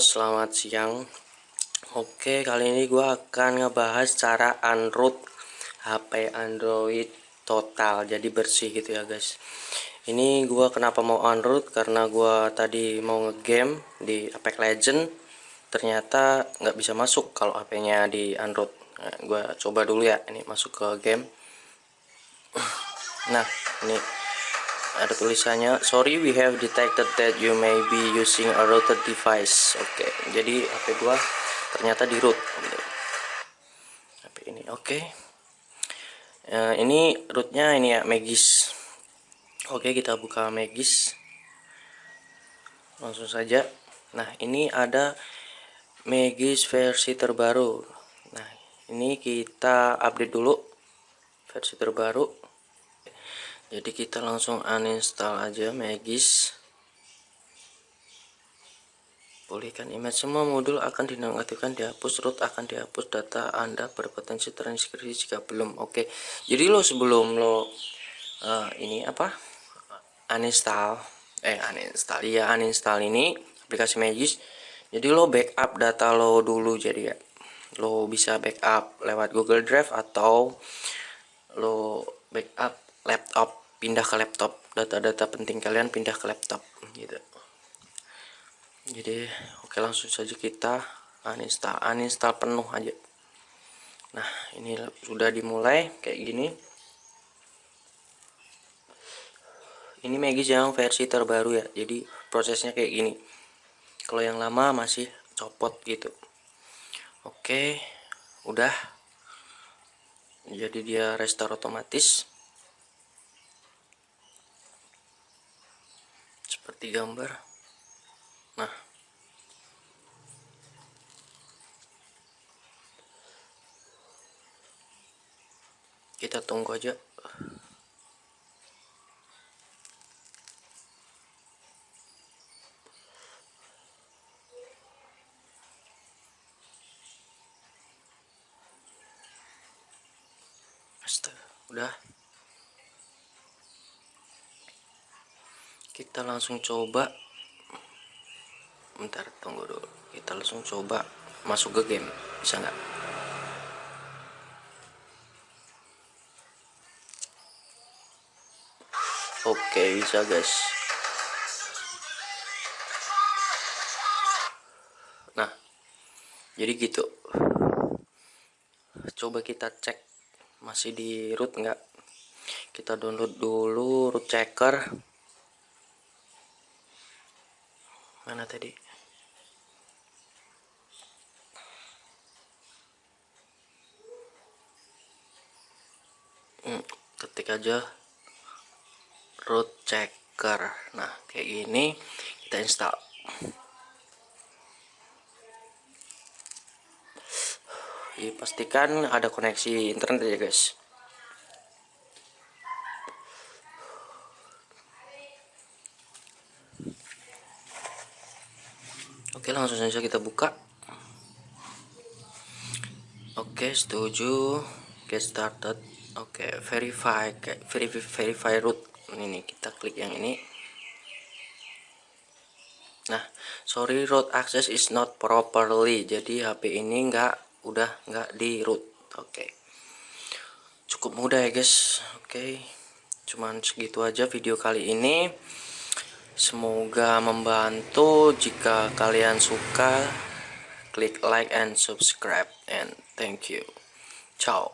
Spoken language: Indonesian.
selamat siang. Oke, kali ini gue akan ngebahas cara unroot HP Android total Jadi bersih gitu ya guys. Ini gue kenapa mau unroot? Karena gue tadi mau ngegame di Apex Legend. Ternyata nggak bisa masuk kalau HP-nya di unroot. Nah, Gue coba dulu ya, ini masuk ke game. Nah, ini ada tulisannya sorry we have detected that you may be using a router device. Oke okay, jadi HP gua ternyata di root. HP ini oke. Okay. uh, ini rootnya ini ya Magis. Oke okay, kita buka Magis. Langsung saja. Nah ini ada Magis versi terbaru. Nah ini kita update dulu versi terbaru jadi kita langsung uninstall aja Magis. Pulihkan image. Semua modul akan dinonaktifkan dihapus root akan dihapus data anda berpotensi transkripsi jika belum. Oke. Okay. jadi lo sebelum lo uh, ini apa uninstall eh uninstall ya uninstall ini aplikasi Magis jadi lo backup data lo dulu. Jadi ya lo bisa backup lewat Google Drive atau lo backup laptop pindah ke laptop. Data-data penting kalian pindah ke laptop gitu. Jadi oke langsung saja kita uninstall uninstall penuh aja. Nah ini sudah dimulai kayak gini. Ini Magis yang versi terbaru ya jadi prosesnya kayak gini. Kalau yang lama masih copot gitu. Oke udah. Jadi dia restore otomatis seperti gambar. Nah. Kita tunggu aja. Astaga, udah kita langsung coba. Bentar tunggu dulu. Kita langsung coba masuk ke game. Bisa nggak? Oke bisa guys. Nah jadi gitu. Coba kita cek masih di root nggak? Kita download dulu root checker mana tadi? Hmm, ketik aja root checker. Nah kayak gini kita install. Ya, pastikan ada koneksi internet ya guys Oke langsung saja kita buka. Oke setuju. Get started. Oke verify. Verify, verify root. Ini kita klik yang ini. Nah sorry root access is not properly. Jadi HP ini enggak udah enggak di root. Oke. Cukup mudah ya guys. Oke. Cuman segitu aja video kali ini Semoga membantu. Jika kalian suka, klik like and subscribe. And thank you. Ciao.